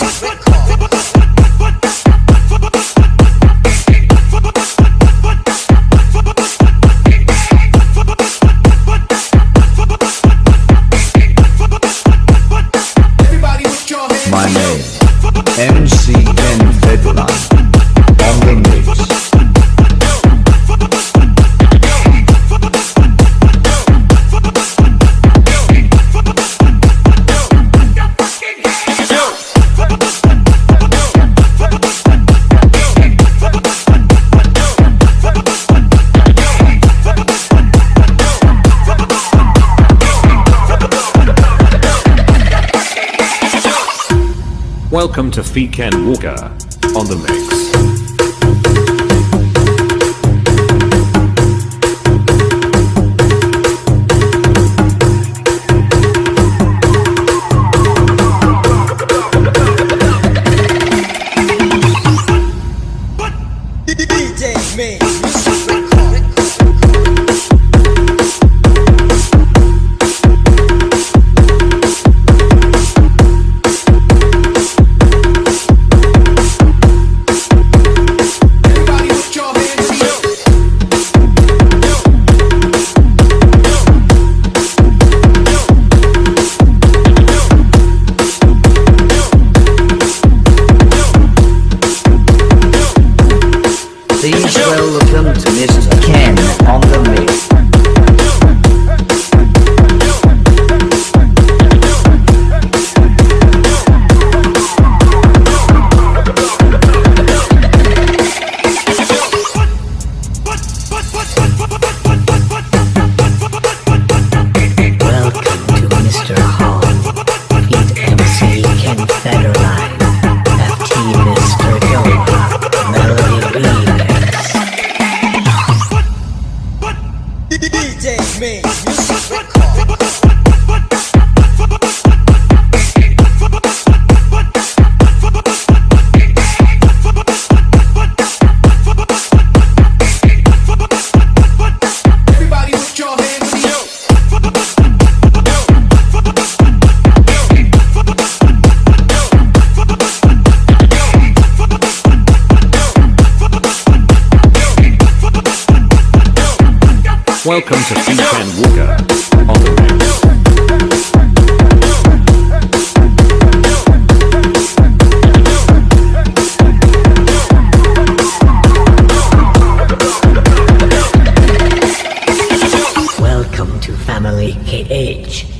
me, music record. Everybody Welcome to Ken Walker on the mix. Welcome to Mr. Ken on the mix. Welcome to Ken Walker on the. Welcome to Family KH.